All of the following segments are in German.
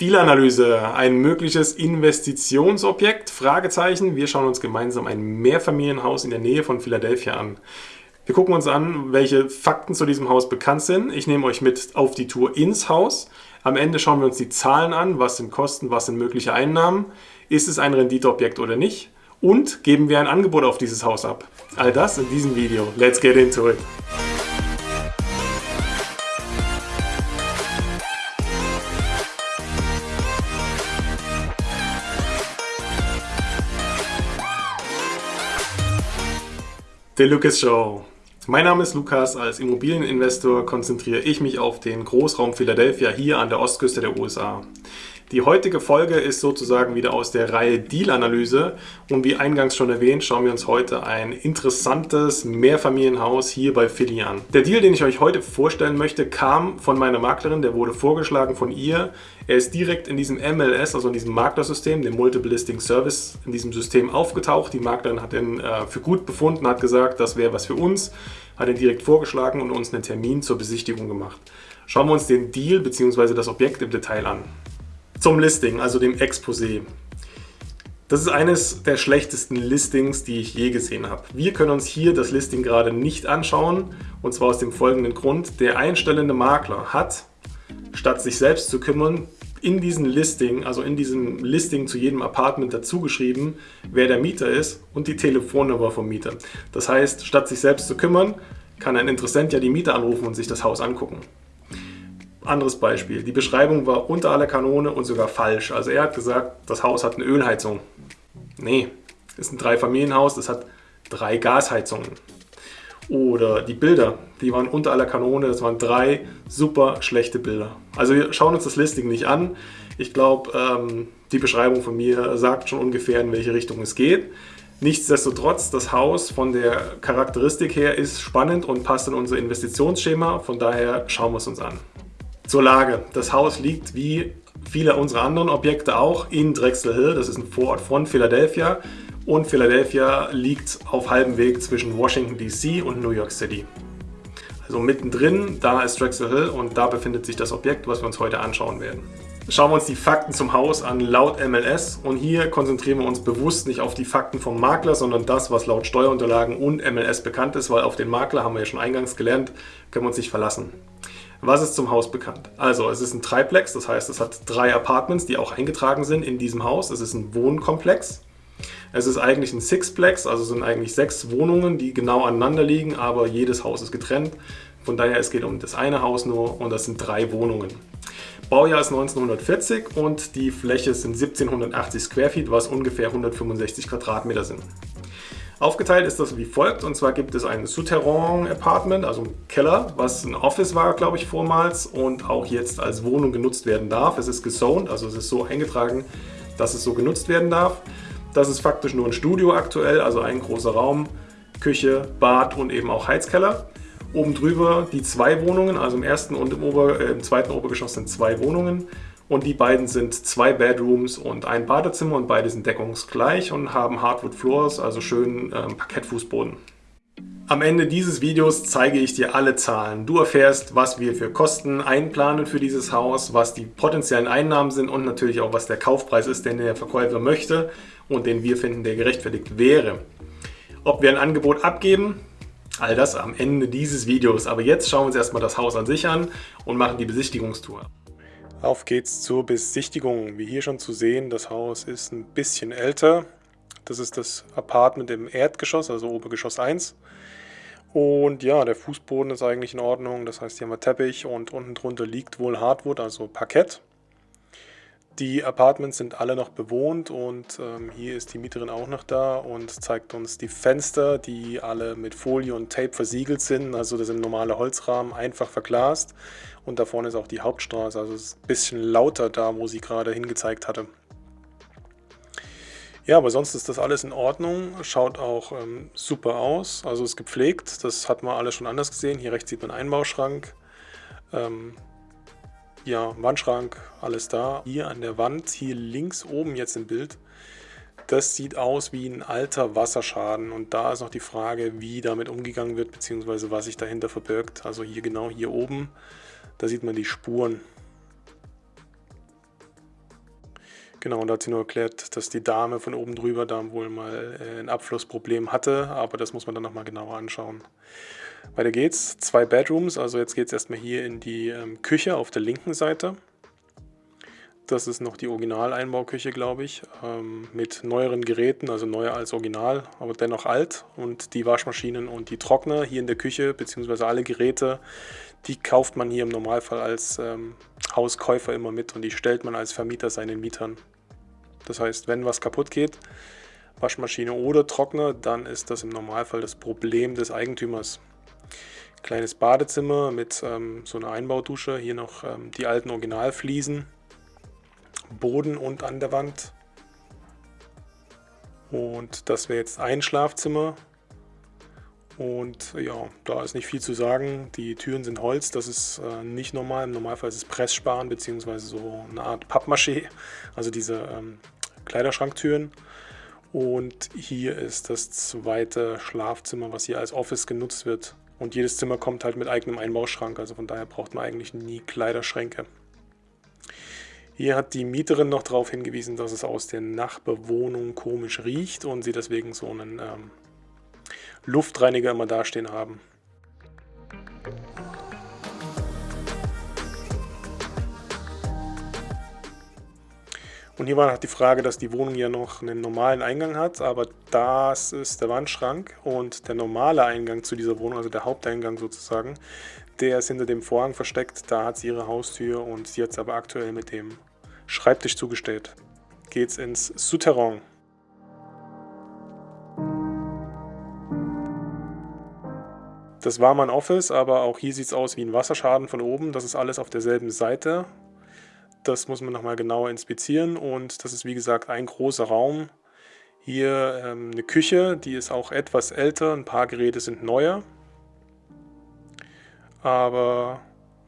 Dealanalyse, ein mögliches Investitionsobjekt? Fragezeichen. Wir schauen uns gemeinsam ein Mehrfamilienhaus in der Nähe von Philadelphia an. Wir gucken uns an, welche Fakten zu diesem Haus bekannt sind. Ich nehme euch mit auf die Tour ins Haus. Am Ende schauen wir uns die Zahlen an. Was sind Kosten, was sind mögliche Einnahmen? Ist es ein Renditeobjekt oder nicht? Und geben wir ein Angebot auf dieses Haus ab? All das in diesem Video. Let's get into it! The Lucas Show. Mein Name ist Lukas. Als Immobilieninvestor konzentriere ich mich auf den Großraum Philadelphia hier an der Ostküste der USA. Die heutige Folge ist sozusagen wieder aus der Reihe Deal-Analyse und wie eingangs schon erwähnt, schauen wir uns heute ein interessantes Mehrfamilienhaus hier bei Philly an. Der Deal, den ich euch heute vorstellen möchte, kam von meiner Maklerin, der wurde vorgeschlagen von ihr. Er ist direkt in diesem MLS, also in diesem Maklersystem, dem Multiple Listing Service, in diesem System aufgetaucht. Die Maklerin hat ihn äh, für gut befunden, hat gesagt, das wäre was für uns, hat ihn direkt vorgeschlagen und uns einen Termin zur Besichtigung gemacht. Schauen wir uns den Deal bzw. das Objekt im Detail an. Zum Listing, also dem Exposé. Das ist eines der schlechtesten Listings, die ich je gesehen habe. Wir können uns hier das Listing gerade nicht anschauen und zwar aus dem folgenden Grund. Der einstellende Makler hat, statt sich selbst zu kümmern, in diesem Listing, also in diesem Listing zu jedem Apartment dazu geschrieben, wer der Mieter ist und die Telefonnummer vom Mieter. Das heißt, statt sich selbst zu kümmern, kann ein Interessent ja die Mieter anrufen und sich das Haus angucken. Anderes Beispiel. Die Beschreibung war unter aller Kanone und sogar falsch. Also er hat gesagt, das Haus hat eine Ölheizung. Nee, ist ein Dreifamilienhaus, das hat drei Gasheizungen. Oder die Bilder, die waren unter aller Kanone, das waren drei super schlechte Bilder. Also wir schauen uns das Listing nicht an. Ich glaube, ähm, die Beschreibung von mir sagt schon ungefähr, in welche Richtung es geht. Nichtsdestotrotz, das Haus von der Charakteristik her ist spannend und passt in unser Investitionsschema. Von daher schauen wir es uns an. Zur Lage. Das Haus liegt wie viele unserer anderen Objekte auch in Drexel Hill. Das ist ein Vorort von Philadelphia. Und Philadelphia liegt auf halbem Weg zwischen Washington DC und New York City. Also mittendrin, da ist Drexel Hill und da befindet sich das Objekt, was wir uns heute anschauen werden. Schauen wir uns die Fakten zum Haus an laut MLS und hier konzentrieren wir uns bewusst nicht auf die Fakten vom Makler, sondern das, was laut Steuerunterlagen und MLS bekannt ist, weil auf den Makler, haben wir ja schon eingangs gelernt, können wir uns nicht verlassen. Was ist zum Haus bekannt? Also es ist ein Triplex, das heißt es hat drei Apartments, die auch eingetragen sind in diesem Haus. Es ist ein Wohnkomplex. Es ist eigentlich ein Sixplex, also sind eigentlich sechs Wohnungen, die genau aneinander liegen, aber jedes Haus ist getrennt. Von daher, es geht um das eine Haus nur und das sind drei Wohnungen. Baujahr ist 1940 und die Fläche sind 1780 Square Feet, was ungefähr 165 Quadratmeter sind. Aufgeteilt ist das wie folgt, und zwar gibt es ein Souterrain-Apartment, also ein Keller, was ein Office war, glaube ich, vormals und auch jetzt als Wohnung genutzt werden darf. Es ist gezoned, also es ist so eingetragen, dass es so genutzt werden darf. Das ist faktisch nur ein Studio aktuell, also ein großer Raum, Küche, Bad und eben auch Heizkeller. Oben drüber die zwei Wohnungen, also im ersten und im, Ober, äh, im zweiten Obergeschoss sind zwei Wohnungen. Und die beiden sind zwei Bedrooms und ein Badezimmer und beide sind deckungsgleich und haben Hardwood Floors, also schön ähm, Parkettfußboden. Am Ende dieses Videos zeige ich dir alle Zahlen. Du erfährst, was wir für Kosten einplanen für dieses Haus, was die potenziellen Einnahmen sind und natürlich auch, was der Kaufpreis ist, den der Verkäufer möchte und den wir finden, der gerechtfertigt wäre. Ob wir ein Angebot abgeben, all das am Ende dieses Videos. Aber jetzt schauen wir uns erstmal das Haus an sich an und machen die Besichtigungstour. Auf geht's zur Besichtigung. Wie hier schon zu sehen, das Haus ist ein bisschen älter. Das ist das Apartment im Erdgeschoss, also Obergeschoss 1. Und ja, der Fußboden ist eigentlich in Ordnung. Das heißt, hier haben wir Teppich und unten drunter liegt wohl Hardwood, also Parkett. Die Apartments sind alle noch bewohnt und ähm, hier ist die Mieterin auch noch da und zeigt uns die Fenster, die alle mit Folie und Tape versiegelt sind. Also das sind normale Holzrahmen, einfach verglast. Und da vorne ist auch die Hauptstraße, also es ist ein bisschen lauter da, wo sie gerade hingezeigt hatte. Ja, aber sonst ist das alles in Ordnung, schaut auch ähm, super aus, also ist gepflegt, das hat man alles schon anders gesehen. Hier rechts sieht man einen Einbauschrank, ähm, ja, Wandschrank, alles da. Hier an der Wand, hier links oben jetzt im Bild, das sieht aus wie ein alter Wasserschaden und da ist noch die Frage, wie damit umgegangen wird, beziehungsweise was sich dahinter verbirgt. Also hier genau hier oben da sieht man die Spuren. Genau, und da hat sie nur erklärt, dass die Dame von oben drüber da wohl mal äh, ein Abflussproblem hatte, aber das muss man dann nochmal genauer anschauen. Weiter geht's, zwei Bedrooms, also jetzt geht es erstmal hier in die ähm, Küche auf der linken Seite. Das ist noch die Original-Einbauküche, glaube ich, ähm, mit neueren Geräten, also neuer als Original, aber dennoch alt. Und die Waschmaschinen und die Trockner hier in der Küche, beziehungsweise alle Geräte, die kauft man hier im Normalfall als ähm, Hauskäufer immer mit und die stellt man als Vermieter seinen Mietern. Das heißt, wenn was kaputt geht, Waschmaschine oder Trockner, dann ist das im Normalfall das Problem des Eigentümers. Kleines Badezimmer mit ähm, so einer Einbaudusche, hier noch ähm, die alten Originalfliesen Boden und an der Wand. Und das wäre jetzt ein Schlafzimmer. Und ja, da ist nicht viel zu sagen. Die Türen sind Holz, das ist äh, nicht normal. Im Normalfall ist es Pressspan bzw. so eine Art Pappmaché, also diese ähm, Kleiderschranktüren. Und hier ist das zweite Schlafzimmer, was hier als Office genutzt wird. Und jedes Zimmer kommt halt mit eigenem Einbauschrank, also von daher braucht man eigentlich nie Kleiderschränke. Hier hat die Mieterin noch darauf hingewiesen, dass es aus der Nachbewohnung komisch riecht und sie deswegen so einen ähm, Luftreiniger immer dastehen haben. Und hier war noch die Frage, dass die Wohnung ja noch einen normalen Eingang hat, aber das ist der Wandschrank und der normale Eingang zu dieser Wohnung, also der Haupteingang sozusagen, der ist hinter dem Vorhang versteckt, da hat sie ihre Haustür und sie hat es aber aktuell mit dem Schreibtisch zugestellt. Geht's ins Souterrain. Das war mein Office, aber auch hier sieht es aus wie ein Wasserschaden von oben. Das ist alles auf derselben Seite. Das muss man nochmal genauer inspizieren und das ist wie gesagt ein großer Raum. Hier ähm, eine Küche, die ist auch etwas älter, ein paar Geräte sind neuer. Aber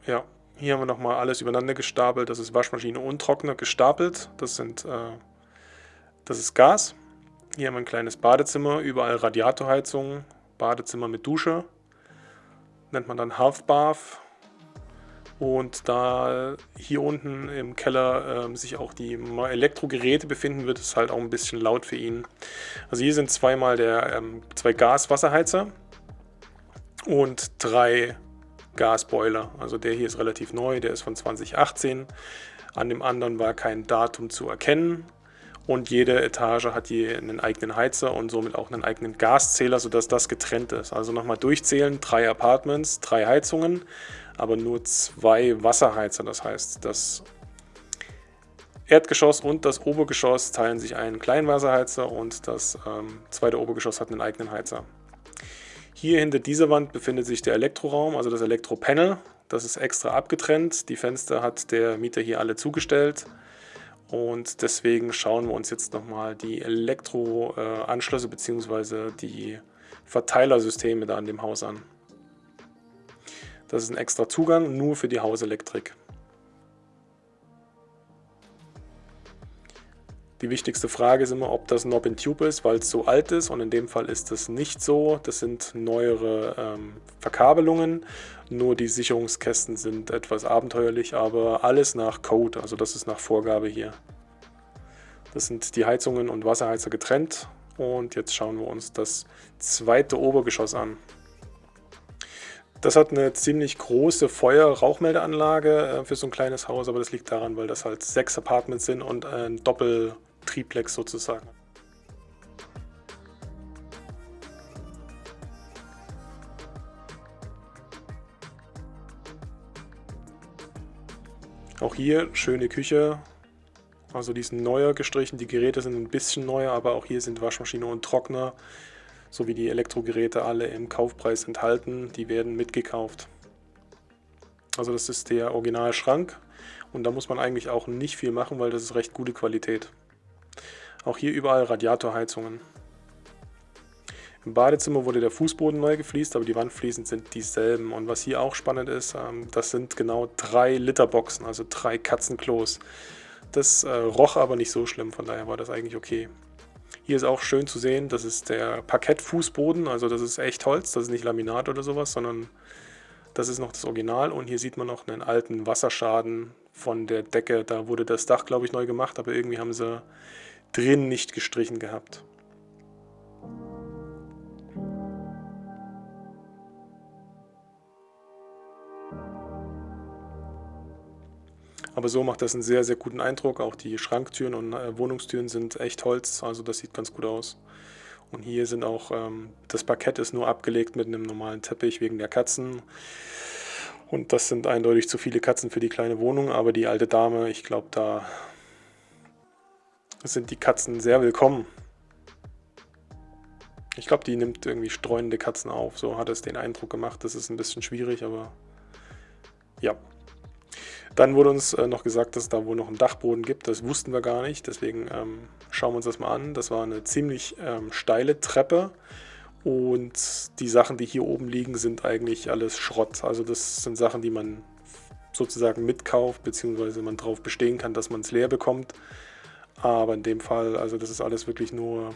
ja, hier haben wir nochmal alles übereinander gestapelt. Das ist Waschmaschine und Trockner gestapelt. Das, sind, äh, das ist Gas. Hier haben wir ein kleines Badezimmer, überall Radiatorheizung, Badezimmer mit Dusche. Nennt man dann Half Bath. Und da hier unten im Keller äh, sich auch die Elektrogeräte befinden, wird es halt auch ein bisschen laut für ihn. Also hier sind zweimal der, ähm, zwei Gas-Wasserheizer und drei Gasboiler. Also der hier ist relativ neu, der ist von 2018. An dem anderen war kein Datum zu erkennen. Und jede Etage hat je einen eigenen Heizer und somit auch einen eigenen Gaszähler, sodass das getrennt ist. Also nochmal durchzählen, drei Apartments, drei Heizungen, aber nur zwei Wasserheizer. Das heißt, das Erdgeschoss und das Obergeschoss teilen sich einen kleinen Wasserheizer und das ähm, zweite Obergeschoss hat einen eigenen Heizer. Hier hinter dieser Wand befindet sich der Elektroraum, also das Elektropanel. Das ist extra abgetrennt. Die Fenster hat der Mieter hier alle zugestellt. Und deswegen schauen wir uns jetzt nochmal die Elektroanschlüsse bzw. die Verteilersysteme da an dem Haus an. Das ist ein extra Zugang nur für die Hauselektrik. Die wichtigste Frage ist immer, ob das Knob in Tube ist, weil es so alt ist und in dem Fall ist das nicht so. Das sind neuere ähm, Verkabelungen, nur die Sicherungskästen sind etwas abenteuerlich, aber alles nach Code, also das ist nach Vorgabe hier. Das sind die Heizungen und Wasserheizer getrennt und jetzt schauen wir uns das zweite Obergeschoss an. Das hat eine ziemlich große Feuer-Rauchmeldeanlage äh, für so ein kleines Haus, aber das liegt daran, weil das halt sechs Apartments sind und ein Doppel- Triplex sozusagen. Auch hier schöne Küche. Also die ist neuer gestrichen, die Geräte sind ein bisschen neuer, aber auch hier sind Waschmaschine und Trockner sowie die Elektrogeräte alle im Kaufpreis enthalten. Die werden mitgekauft. Also das ist der Originalschrank und da muss man eigentlich auch nicht viel machen, weil das ist recht gute Qualität. Auch hier überall Radiatorheizungen. Im Badezimmer wurde der Fußboden neu gefliest, aber die Wandfliesen sind dieselben. Und was hier auch spannend ist, ähm, das sind genau drei Literboxen, also drei Katzenklos. Das äh, roch aber nicht so schlimm, von daher war das eigentlich okay. Hier ist auch schön zu sehen, das ist der Parkettfußboden, also das ist echt Holz, das ist nicht Laminat oder sowas, sondern das ist noch das Original. Und hier sieht man noch einen alten Wasserschaden von der Decke. Da wurde das Dach, glaube ich, neu gemacht, aber irgendwie haben sie drin nicht gestrichen gehabt. Aber so macht das einen sehr, sehr guten Eindruck. Auch die Schranktüren und äh, Wohnungstüren sind echt Holz, also das sieht ganz gut aus. Und hier sind auch, ähm, das Parkett ist nur abgelegt mit einem normalen Teppich wegen der Katzen. Und das sind eindeutig zu viele Katzen für die kleine Wohnung, aber die alte Dame, ich glaube, da sind die Katzen sehr willkommen. Ich glaube, die nimmt irgendwie streunende Katzen auf. So hat es den Eindruck gemacht. Das ist ein bisschen schwierig, aber ja. Dann wurde uns äh, noch gesagt, dass es da wohl noch einen Dachboden gibt. Das wussten wir gar nicht. Deswegen ähm, schauen wir uns das mal an. Das war eine ziemlich ähm, steile Treppe. Und die Sachen, die hier oben liegen, sind eigentlich alles Schrott. Also das sind Sachen, die man sozusagen mitkauft, beziehungsweise man darauf bestehen kann, dass man es leer bekommt. Aber in dem Fall, also das ist alles wirklich nur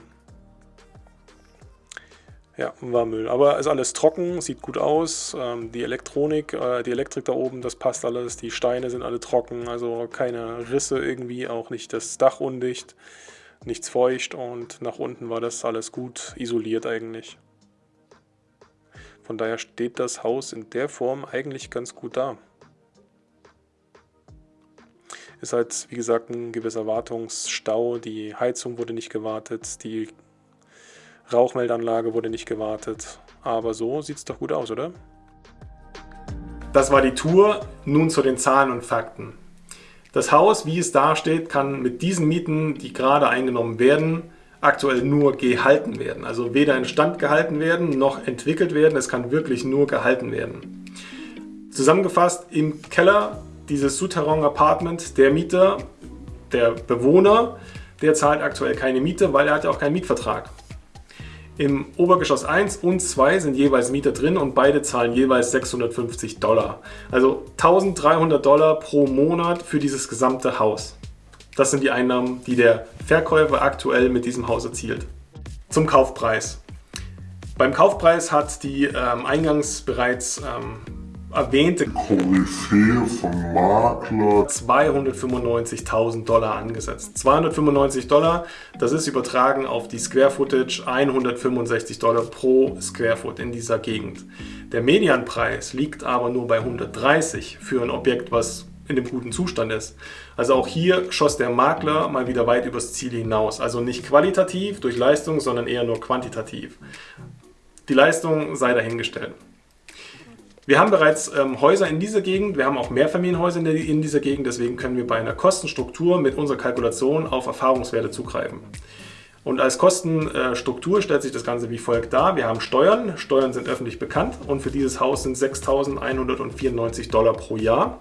ja, war Müll. Aber ist alles trocken, sieht gut aus. Ähm, die Elektronik, äh, die Elektrik da oben, das passt alles. Die Steine sind alle trocken, also keine Risse irgendwie, auch nicht das Dach undicht, nichts feucht und nach unten war das alles gut isoliert eigentlich. Von daher steht das Haus in der Form eigentlich ganz gut da. Ist halt, wie gesagt, ein gewisser Wartungsstau. Die Heizung wurde nicht gewartet, die Rauchmeldanlage wurde nicht gewartet. Aber so sieht es doch gut aus, oder? Das war die Tour. Nun zu den Zahlen und Fakten. Das Haus, wie es dasteht, kann mit diesen Mieten, die gerade eingenommen werden, aktuell nur gehalten werden. Also weder in Stand gehalten werden, noch entwickelt werden. Es kann wirklich nur gehalten werden. Zusammengefasst, im Keller dieses Souterrain Apartment, der Mieter, der Bewohner, der zahlt aktuell keine Miete, weil er hat ja auch keinen Mietvertrag. Im Obergeschoss 1 und 2 sind jeweils Mieter drin und beide zahlen jeweils 650 Dollar. Also 1300 Dollar pro Monat für dieses gesamte Haus. Das sind die Einnahmen, die der Verkäufer aktuell mit diesem Haus erzielt. Zum Kaufpreis. Beim Kaufpreis hat die ähm, eingangs bereits ähm, erwähnte Koryphäe von Makler 295.000 Dollar angesetzt. 295 Dollar, das ist übertragen auf die Square Footage 165 Dollar pro Square Foot in dieser Gegend. Der Medianpreis liegt aber nur bei 130 für ein Objekt, was in dem guten Zustand ist. Also auch hier schoss der Makler mal wieder weit übers Ziel hinaus. Also nicht qualitativ durch Leistung, sondern eher nur quantitativ. Die Leistung sei dahingestellt. Wir haben bereits ähm, Häuser in dieser Gegend, wir haben auch Mehrfamilienhäuser in, der, in dieser Gegend, deswegen können wir bei einer Kostenstruktur mit unserer Kalkulation auf Erfahrungswerte zugreifen. Und als Kostenstruktur stellt sich das Ganze wie folgt dar. Wir haben Steuern, Steuern sind öffentlich bekannt und für dieses Haus sind 6.194 Dollar pro Jahr.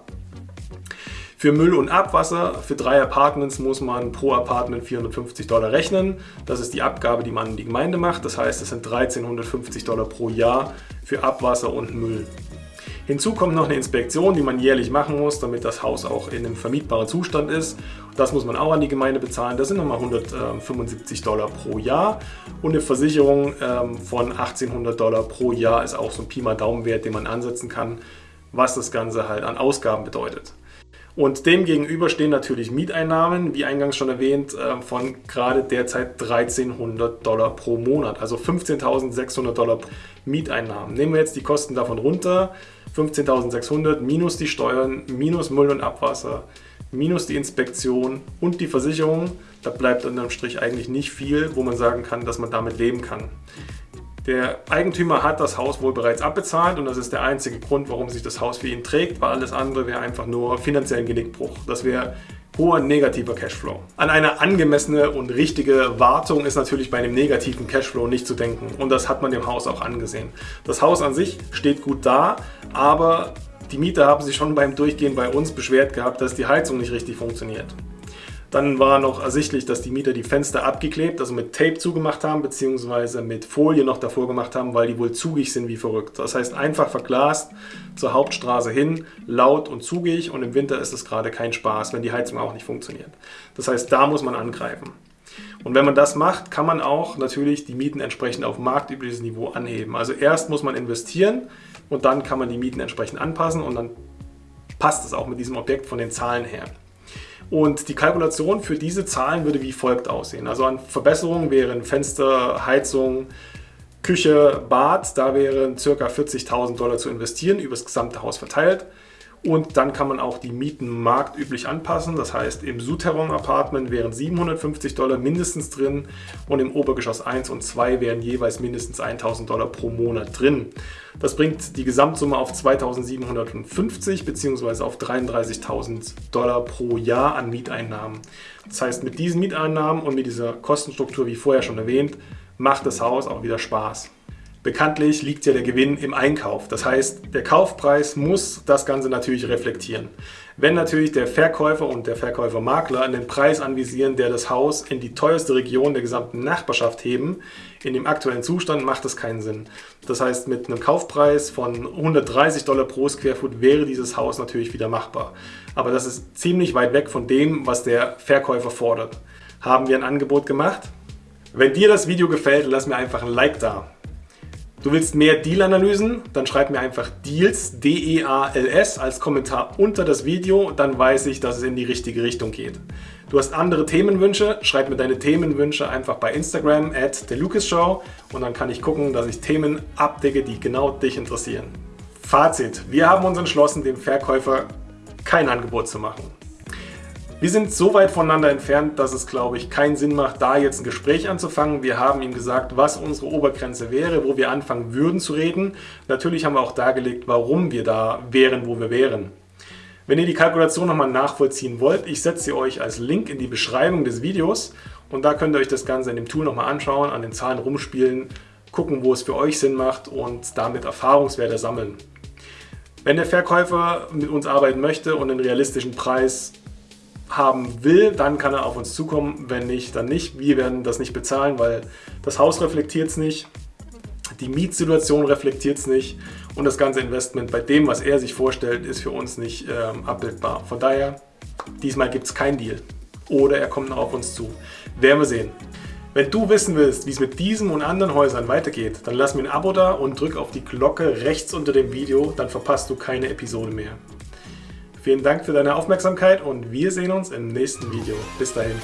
Für Müll und Abwasser für drei Apartments muss man pro Apartment 450 Dollar rechnen. Das ist die Abgabe, die man an die Gemeinde macht. Das heißt, es sind 1350 Dollar pro Jahr für Abwasser und Müll. Hinzu kommt noch eine Inspektion, die man jährlich machen muss, damit das Haus auch in einem vermietbaren Zustand ist. Das muss man auch an die Gemeinde bezahlen. Das sind nochmal 175 Dollar pro Jahr. Und eine Versicherung ähm, von 1800 Dollar pro Jahr ist auch so ein Pi mal Daumenwert, den man ansetzen kann, was das Ganze halt an Ausgaben bedeutet. Und dem gegenüber stehen natürlich Mieteinnahmen, wie eingangs schon erwähnt, äh, von gerade derzeit 1300 Dollar pro Monat, also 15.600 Dollar Mieteinnahmen. Nehmen wir jetzt die Kosten davon runter, 15.600 minus die Steuern, minus Müll und Abwasser, minus die Inspektion und die Versicherung. Da bleibt unterm Strich eigentlich nicht viel, wo man sagen kann, dass man damit leben kann. Der Eigentümer hat das Haus wohl bereits abbezahlt und das ist der einzige Grund, warum sich das Haus für ihn trägt, weil alles andere wäre einfach nur finanziellen Genickbruch. Das wäre hoher negativer Cashflow. An eine angemessene und richtige Wartung ist natürlich bei einem negativen Cashflow nicht zu denken und das hat man dem Haus auch angesehen. Das Haus an sich steht gut da, aber die Mieter haben sich schon beim Durchgehen bei uns beschwert gehabt, dass die Heizung nicht richtig funktioniert. Dann war noch ersichtlich, dass die Mieter die Fenster abgeklebt, also mit Tape zugemacht haben, beziehungsweise mit Folie noch davor gemacht haben, weil die wohl zugig sind wie verrückt. Das heißt einfach verglast zur Hauptstraße hin, laut und zugig und im Winter ist es gerade kein Spaß, wenn die Heizung auch nicht funktioniert. Das heißt, da muss man angreifen. Und wenn man das macht, kann man auch natürlich die Mieten entsprechend auf marktübliches Niveau anheben. Also erst muss man investieren und dann kann man die Mieten entsprechend anpassen und dann passt es auch mit diesem Objekt von den Zahlen her. Und die Kalkulation für diese Zahlen würde wie folgt aussehen. Also an Verbesserungen wären Fenster, Heizung, Küche, Bad, da wären ca. 40.000 Dollar zu investieren, über das gesamte Haus verteilt. Und dann kann man auch die Mieten marktüblich anpassen. Das heißt, im Souterrain Apartment wären 750 Dollar mindestens drin und im Obergeschoss 1 und 2 wären jeweils mindestens 1000 Dollar pro Monat drin. Das bringt die Gesamtsumme auf 2750 bzw. auf 33.000 Dollar pro Jahr an Mieteinnahmen. Das heißt, mit diesen Mieteinnahmen und mit dieser Kostenstruktur, wie vorher schon erwähnt, macht das Haus auch wieder Spaß. Bekanntlich liegt ja der Gewinn im Einkauf. Das heißt, der Kaufpreis muss das Ganze natürlich reflektieren. Wenn natürlich der Verkäufer und der Verkäufermakler einen Preis anvisieren, der das Haus in die teuerste Region der gesamten Nachbarschaft heben, in dem aktuellen Zustand macht das keinen Sinn. Das heißt, mit einem Kaufpreis von 130 Dollar pro Square wäre dieses Haus natürlich wieder machbar. Aber das ist ziemlich weit weg von dem, was der Verkäufer fordert. Haben wir ein Angebot gemacht? Wenn dir das Video gefällt, lass mir einfach ein Like da. Du willst mehr Deal-Analysen? Dann schreib mir einfach Deals, D-E-A-L-S, als Kommentar unter das Video. Dann weiß ich, dass es in die richtige Richtung geht. Du hast andere Themenwünsche? Schreib mir deine Themenwünsche einfach bei Instagram at TheLucasShow und dann kann ich gucken, dass ich Themen abdecke, die genau dich interessieren. Fazit. Wir haben uns entschlossen, dem Verkäufer kein Angebot zu machen. Wir sind so weit voneinander entfernt, dass es, glaube ich, keinen Sinn macht, da jetzt ein Gespräch anzufangen. Wir haben ihm gesagt, was unsere Obergrenze wäre, wo wir anfangen würden zu reden. Natürlich haben wir auch dargelegt, warum wir da wären, wo wir wären. Wenn ihr die Kalkulation nochmal nachvollziehen wollt, ich setze sie euch als Link in die Beschreibung des Videos und da könnt ihr euch das Ganze in dem Tool nochmal anschauen, an den Zahlen rumspielen, gucken, wo es für euch Sinn macht und damit Erfahrungswerte sammeln. Wenn der Verkäufer mit uns arbeiten möchte und einen realistischen Preis haben will, dann kann er auf uns zukommen. Wenn nicht, dann nicht. Wir werden das nicht bezahlen, weil das Haus reflektiert es nicht, die Mietsituation reflektiert es nicht und das ganze Investment bei dem, was er sich vorstellt, ist für uns nicht ähm, abbildbar. Von daher, diesmal gibt es keinen Deal. Oder er kommt noch auf uns zu. Werden wir sehen. Wenn du wissen willst, wie es mit diesem und anderen Häusern weitergeht, dann lass mir ein Abo da und drück auf die Glocke rechts unter dem Video, dann verpasst du keine Episode mehr. Vielen Dank für deine Aufmerksamkeit und wir sehen uns im nächsten Video. Bis dahin.